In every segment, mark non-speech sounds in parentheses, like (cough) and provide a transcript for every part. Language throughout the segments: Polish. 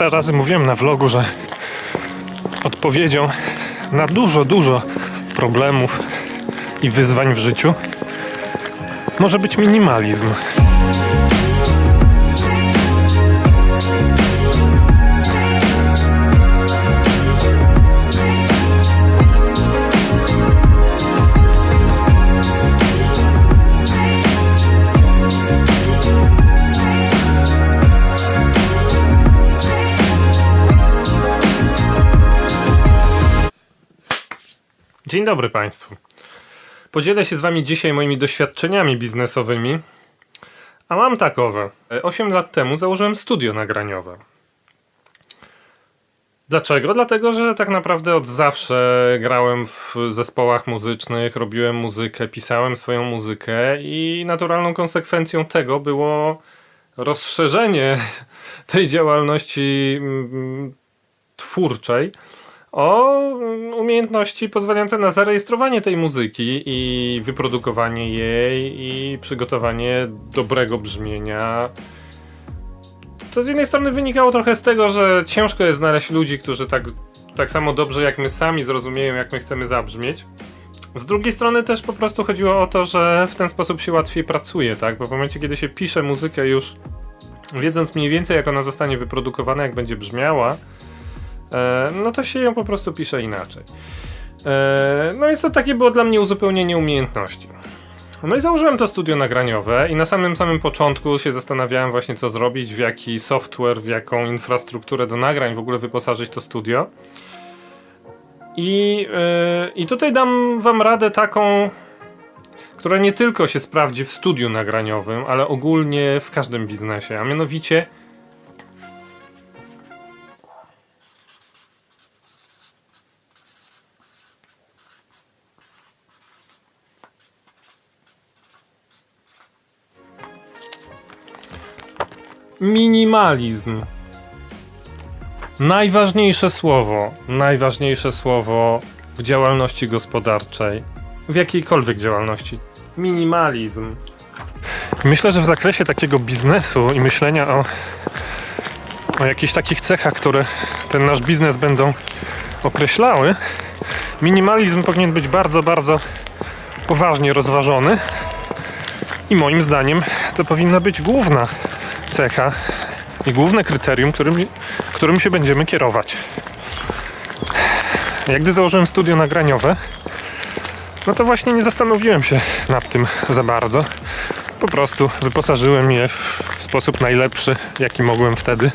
parę razy mówiłem na vlogu, że odpowiedzią na dużo, dużo problemów i wyzwań w życiu może być minimalizm. Dzień dobry Państwu. Podzielę się z Wami dzisiaj moimi doświadczeniami biznesowymi, a mam takowe. 8 lat temu założyłem studio nagraniowe. Dlaczego? Dlatego, że tak naprawdę od zawsze grałem w zespołach muzycznych, robiłem muzykę, pisałem swoją muzykę i naturalną konsekwencją tego było rozszerzenie (laughs) tej działalności mm, twórczej o umiejętności pozwalające na zarejestrowanie tej muzyki i wyprodukowanie jej i przygotowanie dobrego brzmienia. To z jednej strony wynikało trochę z tego, że ciężko jest znaleźć ludzi, którzy tak, tak samo dobrze jak my sami zrozumieją, jak my chcemy zabrzmieć. Z drugiej strony też po prostu chodziło o to, że w ten sposób się łatwiej pracuje, tak? Bo w momencie, kiedy się pisze muzykę już wiedząc mniej więcej, jak ona zostanie wyprodukowana, jak będzie brzmiała, no to się ją po prostu pisze inaczej. E, no i co takie było dla mnie uzupełnienie umiejętności. No i założyłem to studio nagraniowe i na samym samym początku się zastanawiałem właśnie co zrobić, w jaki software, w jaką infrastrukturę do nagrań w ogóle wyposażyć to studio. I, yy, i tutaj dam wam radę taką, która nie tylko się sprawdzi w studiu nagraniowym, ale ogólnie w każdym biznesie, a mianowicie Minimalizm. Najważniejsze słowo, najważniejsze słowo w działalności gospodarczej, w jakiejkolwiek działalności. Minimalizm. Myślę, że w zakresie takiego biznesu i myślenia o, o jakichś takich cechach, które ten nasz biznes będą określały, minimalizm powinien być bardzo, bardzo poważnie rozważony. I moim zdaniem to powinna być główna cecha i główne kryterium, którym, którym się będziemy kierować. Jak gdy założyłem studio nagraniowe, no to właśnie nie zastanowiłem się nad tym za bardzo. Po prostu wyposażyłem je w sposób najlepszy, jaki mogłem wtedy.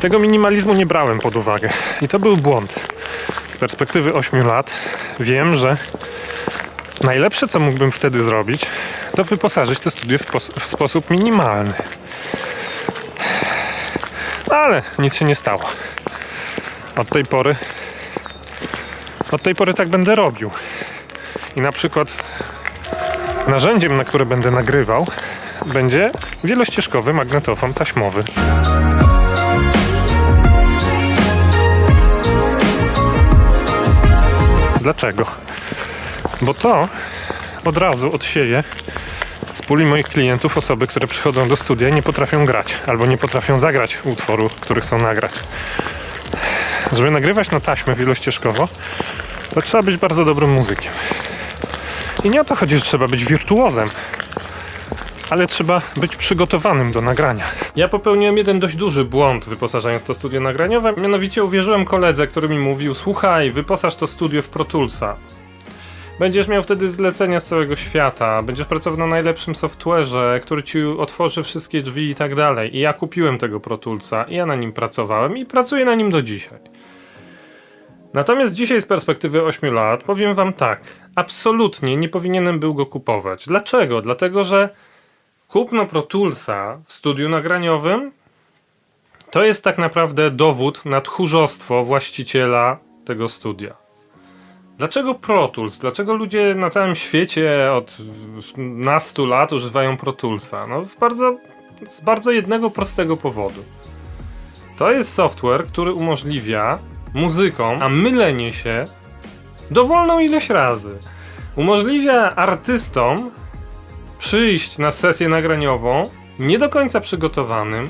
Tego minimalizmu nie brałem pod uwagę. I to był błąd. Z perspektywy 8 lat wiem, że najlepsze, co mógłbym wtedy zrobić, to wyposażyć to studio w, w sposób minimalny. Ale nic się nie stało. Od tej pory od tej pory tak będę robił. I na przykład narzędziem, na które będę nagrywał, będzie wielościeżkowy magnetofon taśmowy. Dlaczego? Bo to od razu odsieje z puli moich klientów osoby, które przychodzą do studia nie potrafią grać albo nie potrafią zagrać utworu, który chcą nagrać. Żeby nagrywać na taśmę wielościeżkowo, to trzeba być bardzo dobrym muzykiem. I nie o to chodzi, że trzeba być wirtuozem, ale trzeba być przygotowanym do nagrania. Ja popełniłem jeden dość duży błąd wyposażając to studio nagraniowe, mianowicie uwierzyłem koledze, który mi mówił: Słuchaj, wyposaż to studio w Pro Toolsa. Będziesz miał wtedy zlecenia z całego świata, będziesz pracował na najlepszym software'ze, który ci otworzy wszystkie drzwi i tak dalej. I ja kupiłem tego Pro Toolsa i ja na nim pracowałem i pracuję na nim do dzisiaj. Natomiast dzisiaj z perspektywy 8 lat powiem wam tak, absolutnie nie powinienem był go kupować. Dlaczego? Dlatego, że kupno Pro Toolsa w studiu nagraniowym to jest tak naprawdę dowód na tchórzostwo właściciela tego studia. Dlaczego Pro Tools? Dlaczego ludzie na całym świecie od nastu lat używają Pro Toolsa? No bardzo, z bardzo jednego prostego powodu. To jest software, który umożliwia muzykom, a mylenie się dowolną ilość razy. Umożliwia artystom przyjść na sesję nagraniową nie do końca przygotowanym,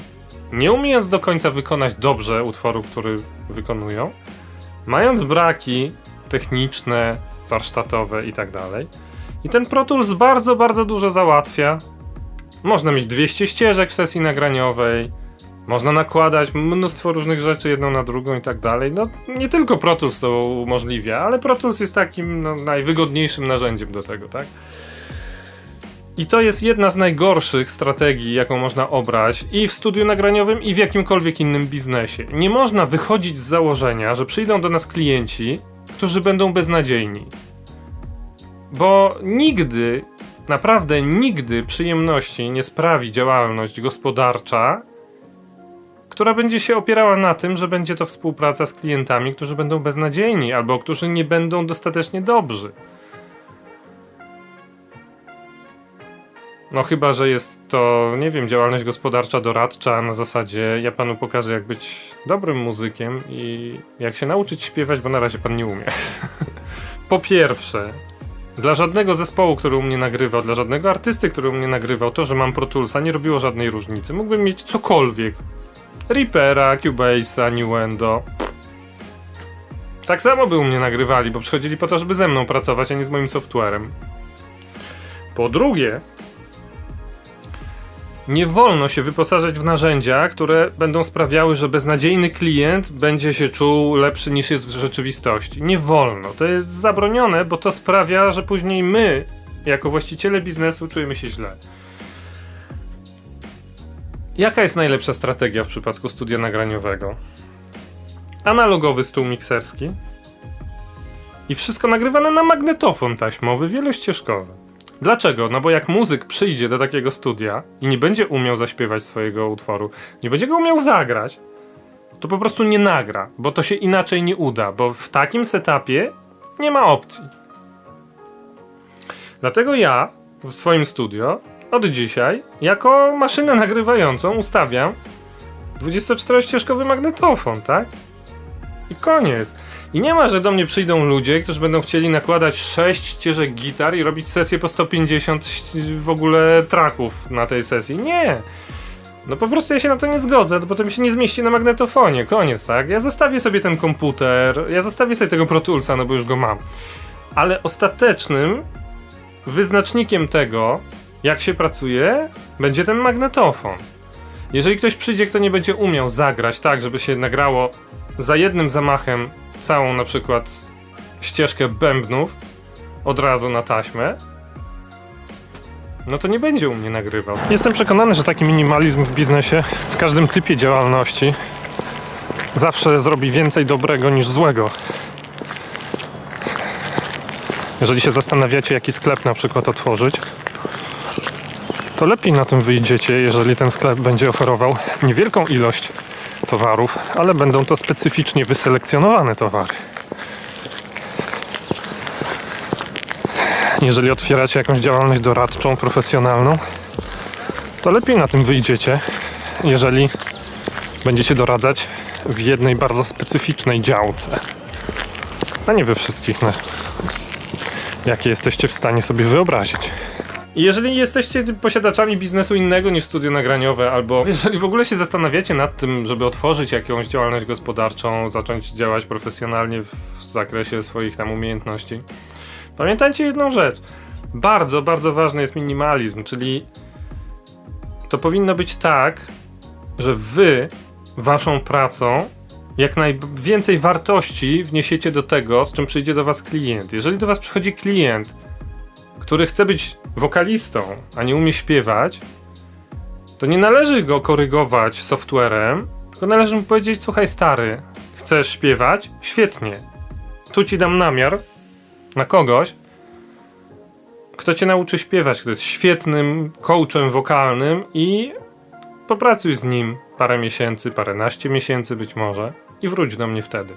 nie umiejąc do końca wykonać dobrze utworu, który wykonują, mając braki techniczne, warsztatowe i tak dalej. I ten Pro Tools bardzo, bardzo dużo załatwia. Można mieć 200 ścieżek w sesji nagraniowej, można nakładać mnóstwo różnych rzeczy jedną na drugą i tak dalej. No nie tylko Pro Tools to umożliwia, ale Pro Tools jest takim no, najwygodniejszym narzędziem do tego, tak? I to jest jedna z najgorszych strategii, jaką można obrać i w studiu nagraniowym, i w jakimkolwiek innym biznesie. Nie można wychodzić z założenia, że przyjdą do nas klienci, którzy będą beznadziejni. Bo nigdy, naprawdę nigdy przyjemności nie sprawi działalność gospodarcza, która będzie się opierała na tym, że będzie to współpraca z klientami, którzy będą beznadziejni albo którzy nie będą dostatecznie dobrzy. No chyba, że jest to, nie wiem, działalność gospodarcza doradcza na zasadzie ja panu pokażę jak być dobrym muzykiem i jak się nauczyć śpiewać, bo na razie pan nie umie. (laughs) po pierwsze, dla żadnego zespołu, który u mnie nagrywał, dla żadnego artysty, który u mnie nagrywał, to, że mam Pro Toolsa nie robiło żadnej różnicy. Mógłbym mieć cokolwiek. Reapera, Cubase'a, Newendo. Tak samo by u mnie nagrywali, bo przychodzili po to, żeby ze mną pracować, a nie z moim softwarem. Po drugie, nie wolno się wyposażać w narzędzia, które będą sprawiały, że beznadziejny klient będzie się czuł lepszy niż jest w rzeczywistości. Nie wolno. To jest zabronione, bo to sprawia, że później my, jako właściciele biznesu, czujemy się źle. Jaka jest najlepsza strategia w przypadku studia nagraniowego? Analogowy stół mikserski i wszystko nagrywane na magnetofon taśmowy wielościeżkowy. Dlaczego? No bo jak muzyk przyjdzie do takiego studia i nie będzie umiał zaśpiewać swojego utworu, nie będzie go umiał zagrać, to po prostu nie nagra, bo to się inaczej nie uda, bo w takim setupie nie ma opcji. Dlatego ja w swoim studio od dzisiaj jako maszynę nagrywającą ustawiam 24-ścieżkowy magnetofon, tak? I koniec. I nie ma, że do mnie przyjdą ludzie, którzy będą chcieli nakładać 6 ścieżek gitar i robić sesję po 150 w ogóle traków na tej sesji. Nie. No po prostu ja się na to nie zgodzę, bo to mi się nie zmieści na magnetofonie. Koniec, tak? Ja zostawię sobie ten komputer, ja zostawię sobie tego Pro Toolsa, no bo już go mam. Ale ostatecznym wyznacznikiem tego, jak się pracuje, będzie ten magnetofon. Jeżeli ktoś przyjdzie, kto nie będzie umiał zagrać tak, żeby się nagrało za jednym zamachem całą na przykład ścieżkę bębnów od razu na taśmę, no to nie będzie u mnie nagrywał. Jestem przekonany, że taki minimalizm w biznesie, w każdym typie działalności, zawsze zrobi więcej dobrego niż złego. Jeżeli się zastanawiacie, jaki sklep na przykład otworzyć, to lepiej na tym wyjdziecie, jeżeli ten sklep będzie oferował niewielką ilość towarów, ale będą to specyficznie wyselekcjonowane towary. Jeżeli otwieracie jakąś działalność doradczą, profesjonalną, to lepiej na tym wyjdziecie, jeżeli będziecie doradzać w jednej bardzo specyficznej działce. A nie we wszystkich, no, jakie jesteście w stanie sobie wyobrazić. Jeżeli jesteście posiadaczami biznesu innego niż studio nagraniowe, albo jeżeli w ogóle się zastanawiacie nad tym, żeby otworzyć jakąś działalność gospodarczą, zacząć działać profesjonalnie w zakresie swoich tam umiejętności, pamiętajcie jedną rzecz. Bardzo, bardzo ważny jest minimalizm, czyli to powinno być tak, że wy waszą pracą jak najwięcej wartości wniesiecie do tego, z czym przyjdzie do was klient. Jeżeli do was przychodzi klient, który chce być wokalistą, a nie umie śpiewać, to nie należy go korygować softwarem, tylko należy mu powiedzieć: Słuchaj, stary, chcesz śpiewać? Świetnie. Tu ci dam namiar na kogoś, kto cię nauczy śpiewać, kto jest świetnym coachem wokalnym i popracuj z nim parę miesięcy, paręnaście miesięcy być może i wróć do mnie wtedy.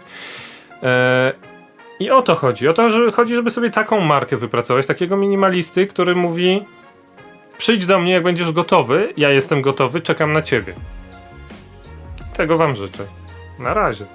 Eee, i o to chodzi. O to że chodzi, żeby sobie taką markę wypracować, takiego minimalisty, który mówi: Przyjdź do mnie, jak będziesz gotowy. Ja jestem gotowy, czekam na ciebie. Tego Wam życzę. Na razie.